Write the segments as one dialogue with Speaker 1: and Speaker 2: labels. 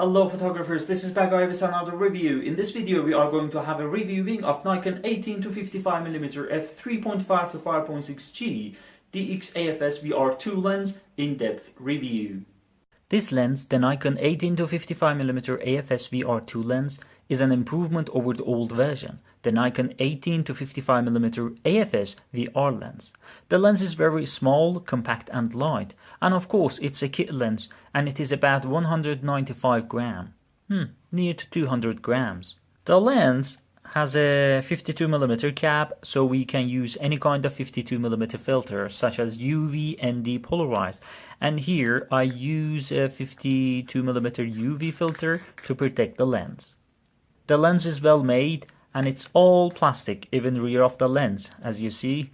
Speaker 1: Hello photographers, this is Bagay with another review. In this video we are going to have a reviewing of Nikon 18 to 55mm f3.5 to 5.6G DX AFS VR2 lens in-depth review. This lens, the Nikon 18-55mm AFS VR2 lens, is an improvement over the old version, the Nikon 18-55mm AFS VR lens. The lens is very small, compact and light, and of course it's a kit lens and it is about 195 gram, hmm, near to 200 grams. The lens has a 52mm cap so we can use any kind of 52mm filter such as UV and depolarized and here I use a 52mm UV filter to protect the lens. The lens is well made and it's all plastic, even rear of the lens, as you see.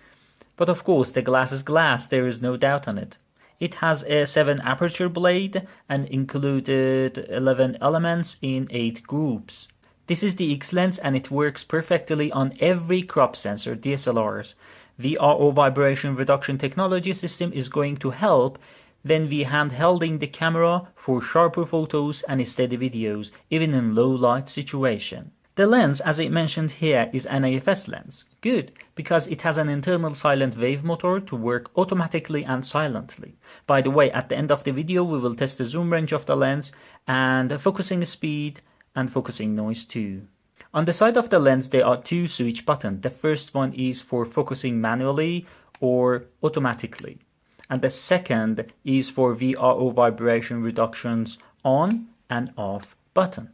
Speaker 1: But of course the glass is glass, there is no doubt on it. It has a 7 aperture blade and included 11 elements in 8 groups. This is the DX-Lens and it works perfectly on every crop sensor DSLRs. VRO vibration reduction technology system is going to help when we handhelding the camera for sharper photos and steady videos, even in low light situation. The lens, as I mentioned here, is an AFS lens. Good, because it has an internal silent wave motor to work automatically and silently. By the way, at the end of the video, we will test the zoom range of the lens and focusing speed and focusing noise too. On the side of the lens, there are two switch buttons. The first one is for focusing manually or automatically and the second is for VRO vibration reductions on and off button.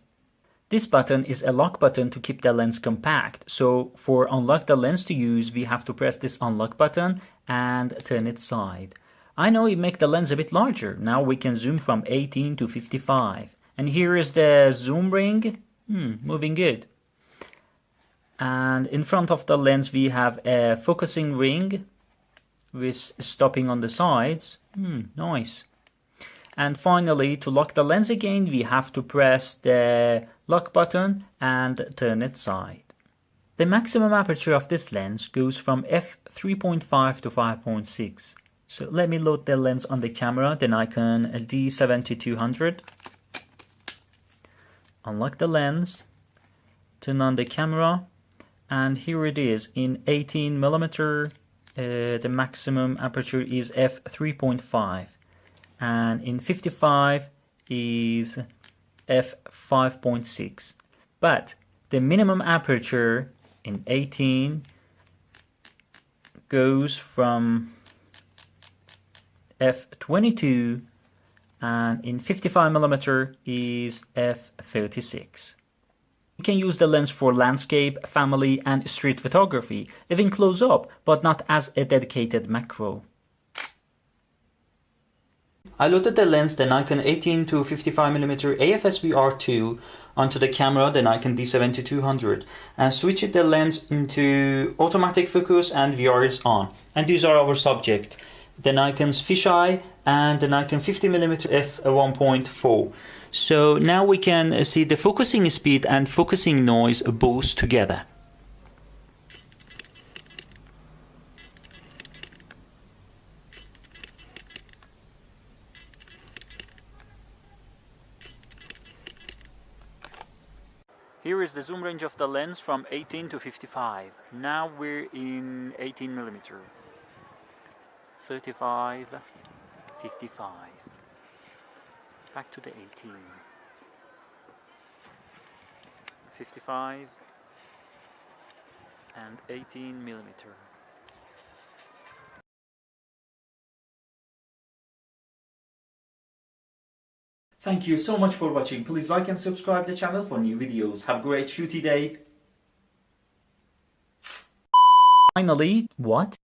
Speaker 1: This button is a lock button to keep the lens compact. So for unlock the lens to use, we have to press this unlock button and turn it side. I know it make the lens a bit larger. Now we can zoom from 18 to 55. And here is the zoom ring. Hmm, moving good. And in front of the lens we have a focusing ring with stopping on the sides. Hmm, nice. And finally, to lock the lens again, we have to press the lock button and turn it side. The maximum aperture of this lens goes from f3.5 to 5.6. So let me load the lens on the camera, the Nikon D7200. Unlock the lens, turn on the camera, and here it is in 18 millimeter uh, the maximum aperture is f3.5 and in 55 is f5.6 but the minimum aperture in 18 goes from f22 and in 55 millimeter is f36 you can use the lens for landscape, family and street photography, even close up, but not as a dedicated macro. I loaded the lens, the Nikon 18 to 55mm AFS VR2 onto the camera, the Nikon D7200 and switched the lens into automatic focus and VR is on. And these are our subject, the Nikon's fisheye and the Nikon 50mm f1.4. So now we can see the focusing speed and focusing noise both together. Here is the zoom range of the lens from 18 to 55. Now we're in 18 millimeter. 35, 55 back to the 18 55 and 18 millimeter Thank you so much for watching. Please like and subscribe the channel for new videos. Have a great shooty day. Finally, what?